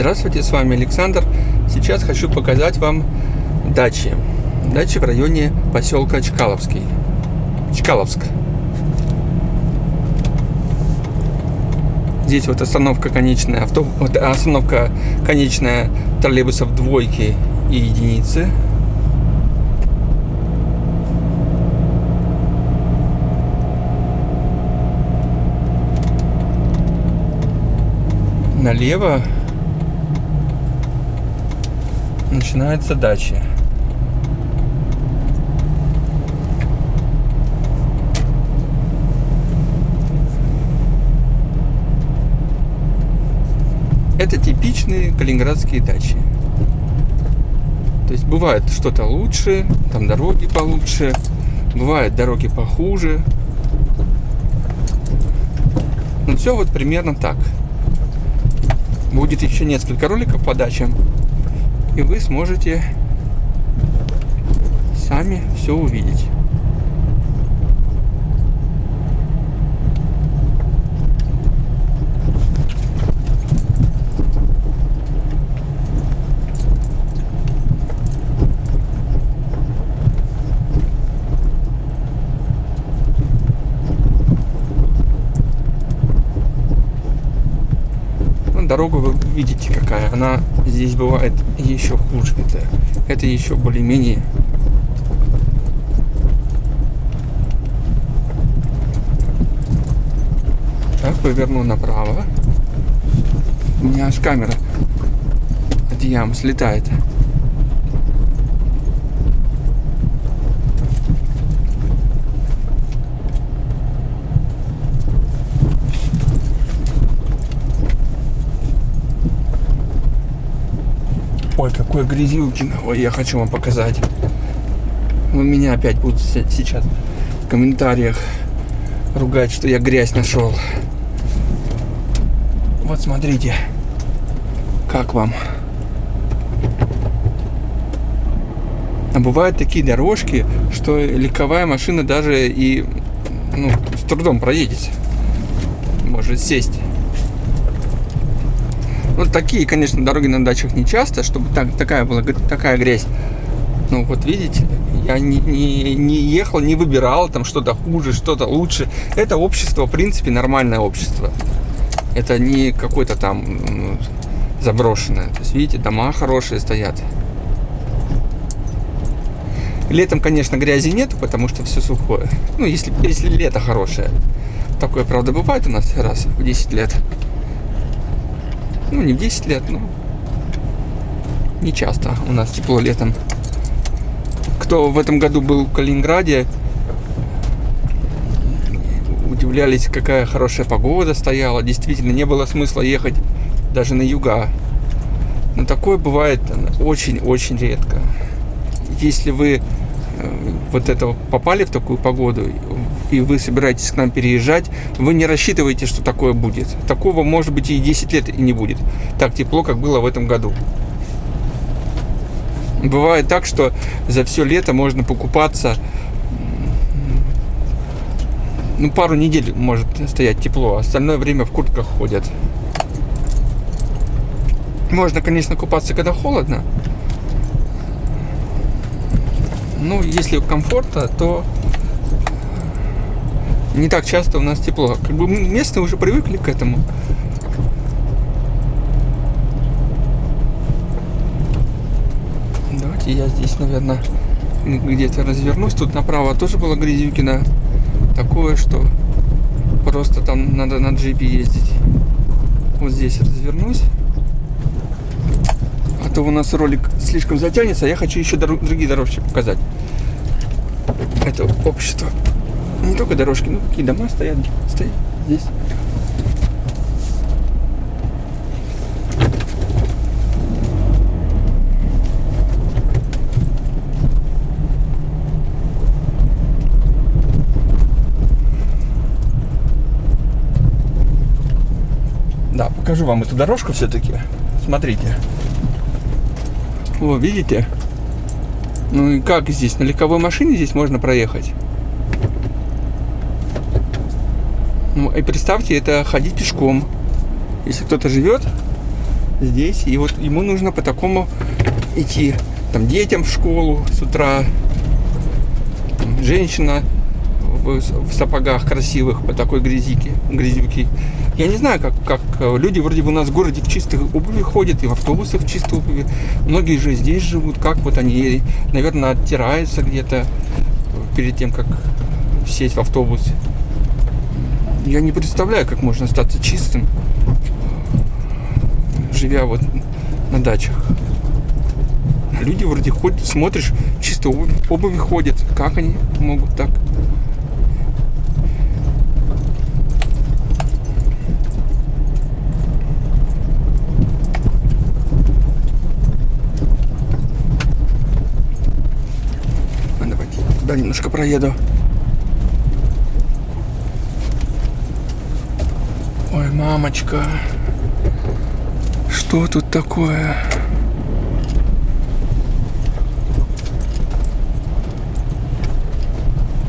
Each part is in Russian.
Здравствуйте, с вами Александр. Сейчас хочу показать вам дачи. Дачи в районе поселка Чкаловский. Чкаловск. Здесь вот остановка конечная, авто, вот остановка конечная троллейбусов двойки и единицы. Налево начинается дача. Это типичные калининградские дачи. То есть бывает что-то лучше, там дороги получше, бывают дороги похуже. Ну все вот примерно так. Будет еще несколько роликов по дачам и вы сможете сами все увидеть. Дорога вы видите какая. Она здесь бывает еще хуже. Это, это еще более-менее Так, поверну направо. У меня аж камера от ям слетает. Ой, какой грязюкин. Ой, я хочу вам показать. У меня опять будут сейчас в комментариях ругать, что я грязь нашел. Вот смотрите, как вам. А бывают такие дорожки, что легковая машина даже и ну, с трудом проедет. Может сесть. Вот такие, конечно, дороги на дачах не часто, чтобы так, такая была такая грязь. Ну вот видите, я не, не, не ехал, не выбирал там что-то хуже, что-то лучше. Это общество, в принципе, нормальное общество. Это не какое-то там заброшенное. То есть, видите, дома хорошие стоят. Летом, конечно, грязи нет, потому что все сухое. Ну, если, если лето хорошее. Такое, правда, бывает у нас раз в 10 лет. Ну, не в 10 лет, но не часто у нас тепло летом. Кто в этом году был в Калининграде, удивлялись, какая хорошая погода стояла. Действительно, не было смысла ехать даже на юга. Но такое бывает очень-очень редко. Если вы э, вот это попали в такую погоду, и вы собираетесь к нам переезжать, вы не рассчитываете, что такое будет. Такого, может быть, и 10 лет и не будет. Так тепло, как было в этом году. Бывает так, что за все лето можно покупаться ну, пару недель может стоять тепло, а остальное время в куртках ходят. Можно, конечно, купаться, когда холодно. Ну, если комфортно, то не так часто у нас тепло. Как бы местные уже привыкли к этому. Давайте я здесь, наверное, где-то развернусь. Тут направо тоже было Грязюкина. Такое, что просто там надо на джипе ездить. Вот здесь развернусь. А то у нас ролик слишком затянется. А я хочу еще другие дорожки показать. Это общество не только дорожки, ну какие дома стоят, стоят здесь. Да, покажу вам эту дорожку все-таки. Смотрите. О, видите? Ну и как здесь? На легковой машине здесь можно проехать? Ну, и представьте, это ходить пешком. Если кто-то живет здесь. И вот ему нужно по такому идти. Там детям в школу с утра. Женщина в, в сапогах красивых по такой грязике, грязюке. Я не знаю, как, как люди вроде бы у нас в городе в чистых обуви ходят, и в автобусах в чистой обуви. Многие же здесь живут, как вот они, наверное, оттираются где-то перед тем, как сесть в автобус. Я не представляю, как можно остаться чистым, живя вот на дачах. Люди вроде ходят, смотришь, чисто обуви, обуви ходят. Как они могут так? А, давайте туда немножко проеду. Ой, мамочка. Что тут такое?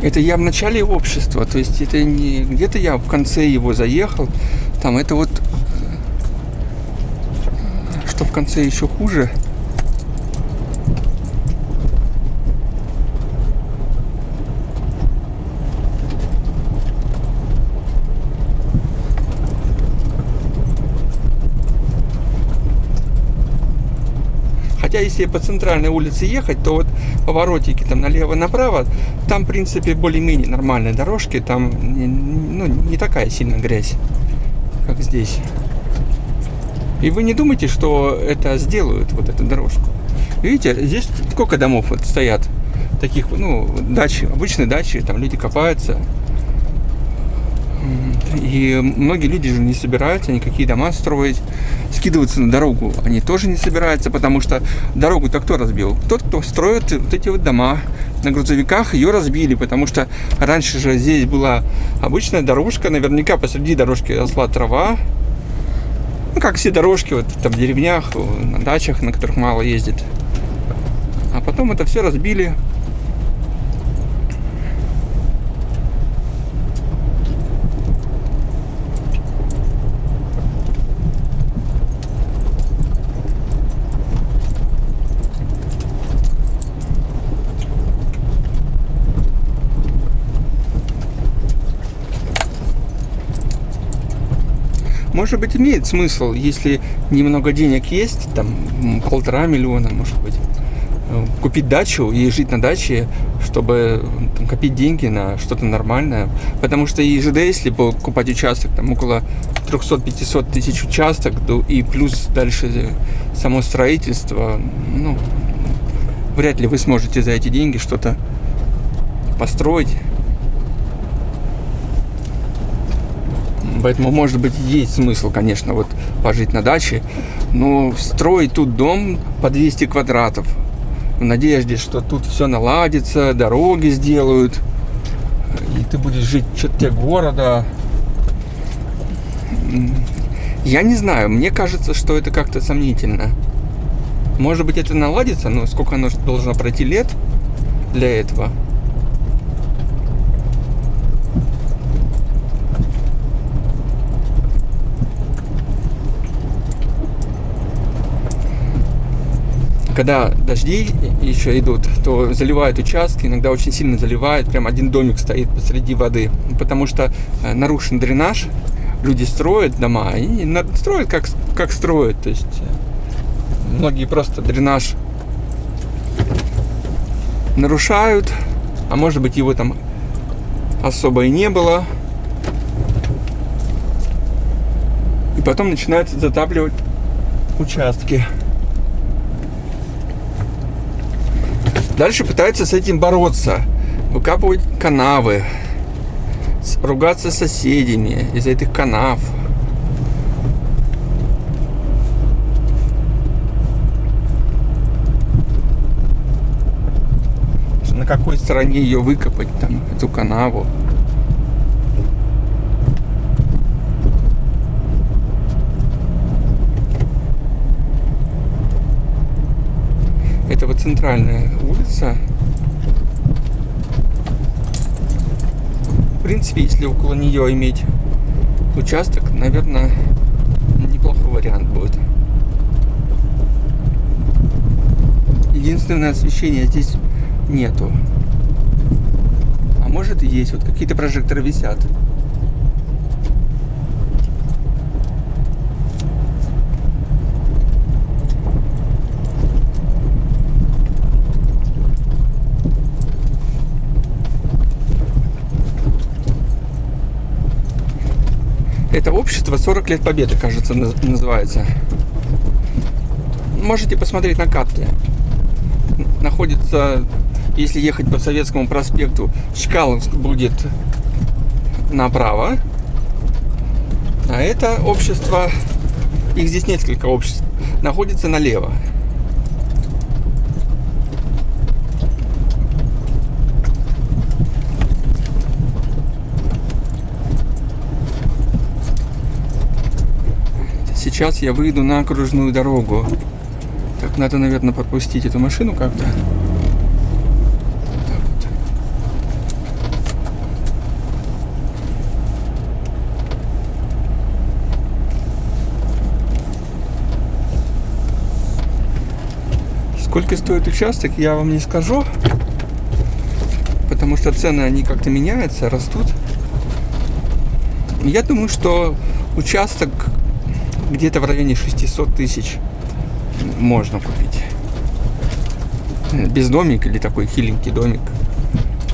Это я в начале общества, то есть это не где-то я в конце его заехал. Там это вот, э, что в конце еще хуже. Хотя, если по центральной улице ехать, то вот поворотики там налево-направо, там, в принципе, более-менее нормальные дорожки, там ну, не такая сильная грязь, как здесь. И вы не думайте, что это сделают, вот эту дорожку. Видите, здесь сколько домов вот стоят, таких, ну, дачи, обычные дачи, там люди копаются, и многие люди же не собираются никакие дома строить, скидываться на дорогу они тоже не собираются, потому что дорогу-то кто разбил? Тот, кто строит вот эти вот дома. На грузовиках ее разбили, потому что раньше же здесь была обычная дорожка, наверняка посреди дорожки росла трава. Ну, как все дорожки вот там в деревнях, на дачах, на которых мало ездит. А потом это все разбили, Может быть, имеет смысл, если немного денег есть, там полтора миллиона, может быть, э, купить дачу и жить на даче, чтобы там, копить деньги на что-то нормальное. Потому что и ЖД, если покупать участок, там около 300-500 тысяч участок, и плюс дальше само строительство, ну, вряд ли вы сможете за эти деньги что-то построить. Поэтому, может быть, есть смысл, конечно, вот пожить на даче, но строить тут дом по 200 квадратов в надежде, что тут все наладится, дороги сделают, и ты будешь жить в черте города. Я не знаю, мне кажется, что это как-то сомнительно. Может быть, это наладится, но сколько оно должно пройти лет для этого – когда дожди еще идут, то заливают участки, иногда очень сильно заливают, прям один домик стоит посреди воды, потому что э, нарушен дренаж, люди строят дома и строят как, как строят, то есть э, многие просто дренаж нарушают, а может быть его там особо и не было. И потом начинают затапливать участки. Дальше пытаются с этим бороться. Выкапывать канавы. Ругаться с соседями из-за этих канав. На какой стороне ее выкопать, там, эту канаву. центральная улица. В принципе, если около нее иметь участок, наверное, неплохой вариант будет. Единственное освещение здесь нету. А может и есть, вот какие-то прожекторы висят. Это общество 40 лет победы, кажется, называется. Можете посмотреть на карте. Находится, если ехать по Советскому проспекту, Чкаловск будет направо. А это общество, их здесь несколько обществ, находится налево. Сейчас я выйду на окружную дорогу. Так, надо, наверное, пропустить эту машину как-то. Сколько стоит участок, я вам не скажу. Потому что цены, они как-то меняются, растут. Я думаю, что участок где-то в районе 600 тысяч можно купить. Без домика или такой хиленький домик.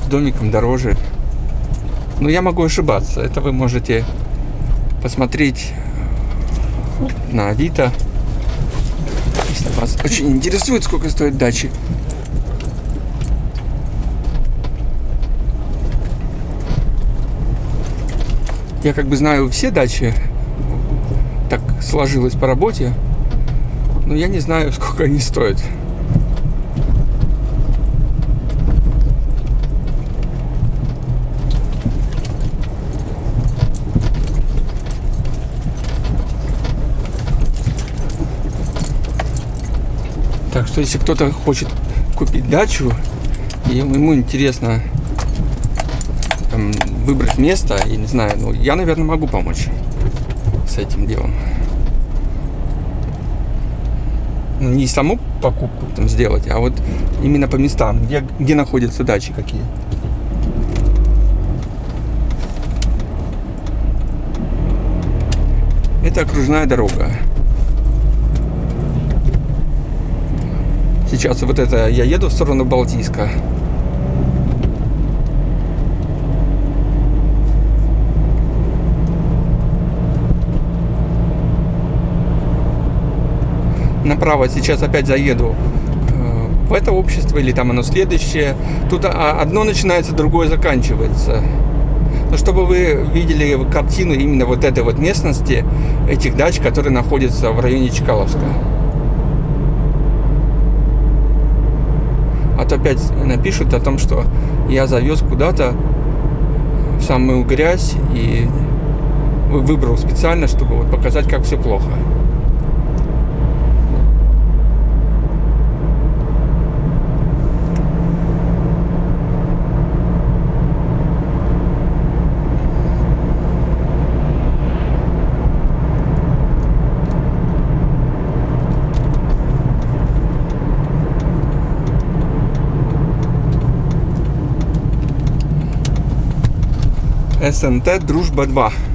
С домиком дороже. Но я могу ошибаться. Это вы можете посмотреть на Авито. Если вас очень интересует, сколько стоит дачи. Я как бы знаю все дачи так сложилось по работе. Но я не знаю, сколько они стоят. Так что если кто-то хочет купить дачу, и ему интересно там, выбрать место, я не знаю, ну я, наверное, могу помочь этим делом. Ну, не саму покупку там сделать, а вот именно по местам, где, где находятся дачи какие. Это окружная дорога. Сейчас вот это я еду в сторону Балтийска. Направо сейчас опять заеду э, в это общество или там оно следующее. Тут одно начинается, другое заканчивается. Но чтобы вы видели картину именно вот этой вот местности, этих дач, которые находятся в районе Чкаловска. А то опять напишут о том, что я завез куда-то в самую грязь и выбрал специально, чтобы вот показать, как все плохо. СНТ Дружба 2.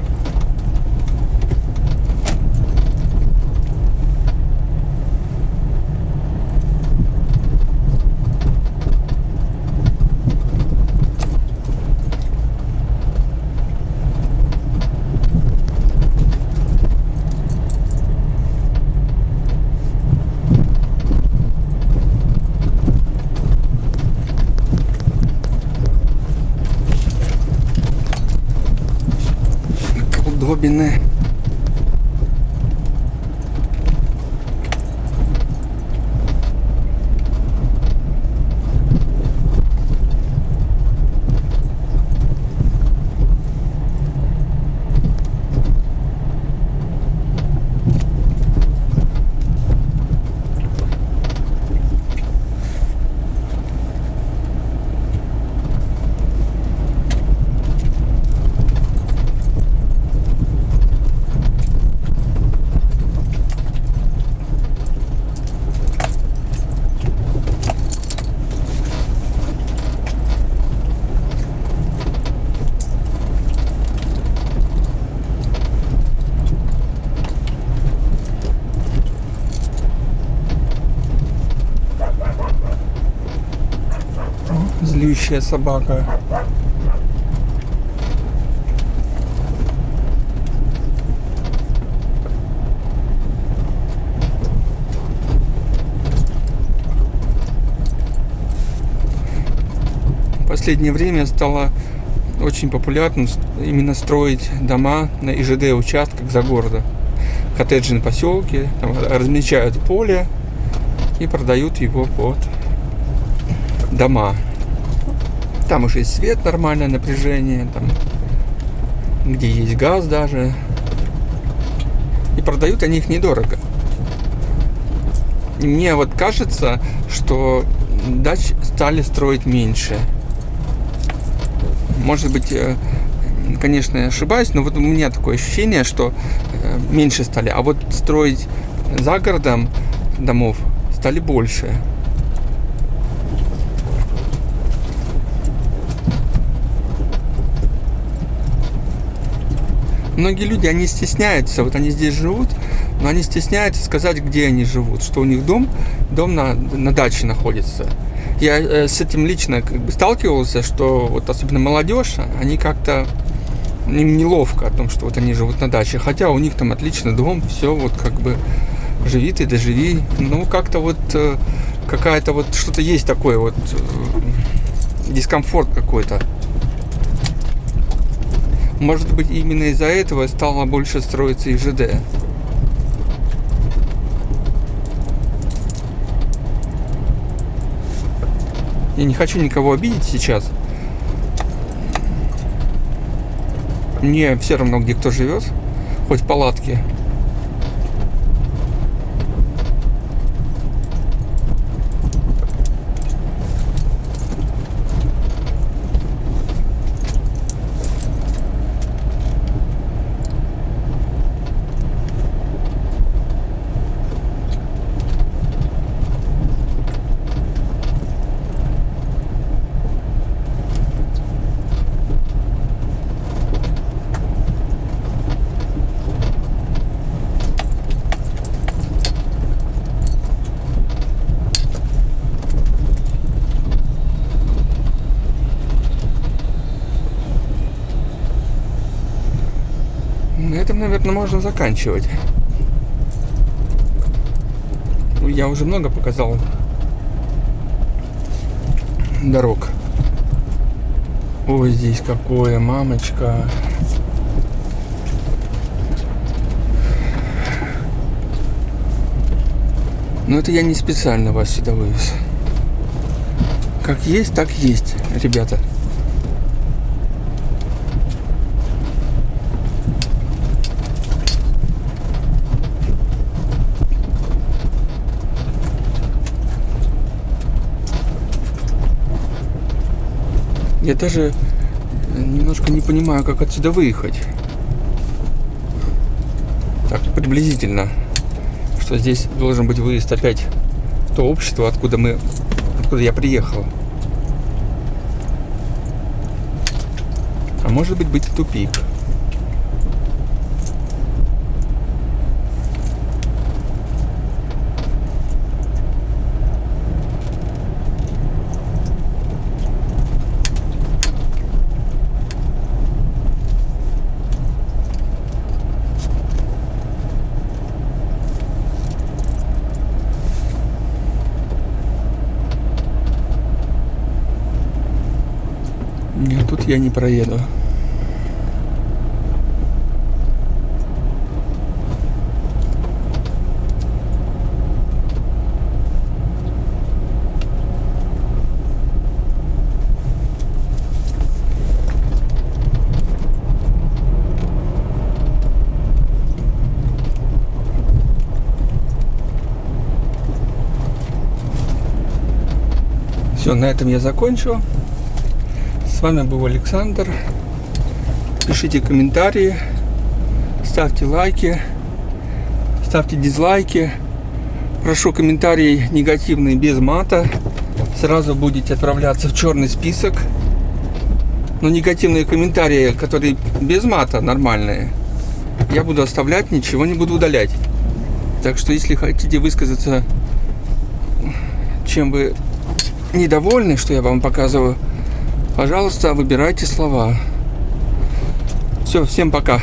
പിന്നെ лющая собака. В последнее время стало очень популярно именно строить дома на ИЖД участках за городом. Коттеджные поселки, там размечают поле и продают его под дома. Там уже есть свет, нормальное напряжение, там, где есть газ даже. И продают они их недорого. И мне вот кажется, что дач стали строить меньше. Может быть, э, конечно, я ошибаюсь, но вот у меня такое ощущение, что э, меньше стали. А вот строить за городом домов стали больше. Многие люди, они стесняются, вот они здесь живут, но они стесняются сказать, где они живут, что у них дом, дом на, на даче находится. Я э, с этим лично как бы сталкивался, что вот особенно молодежь, они как-то им неловко о том, что вот они живут на даче, хотя у них там отличный дом, все вот как бы живи ты, доживи, ну как-то вот э, какая-то вот что-то есть такое вот э, дискомфорт какой-то. Может быть, именно из-за этого стало больше строиться и ЖД. Я не хочу никого обидеть сейчас. Мне все равно, где кто живет, хоть в палатке. На этом, наверное, можно заканчивать. Ну, Я уже много показал дорог. Ой, здесь какое, мамочка. Но это я не специально вас сюда вывез. Как есть, так есть, ребята. Я даже немножко не понимаю, как отсюда выехать. Так, приблизительно. Что здесь должен быть выезд опять то общество, откуда мы, откуда я приехал. А может быть быть тупик. Нет, тут я не проеду. Все, на этом я закончу. Вами был Александр. Пишите комментарии, ставьте лайки, ставьте дизлайки. Прошу комментарии негативные без мата. Сразу будете отправляться в черный список. Но негативные комментарии, которые без мата, нормальные, я буду оставлять, ничего не буду удалять. Так что, если хотите высказаться, чем вы недовольны, что я вам показываю, Пожалуйста, выбирайте слова. Все, всем пока.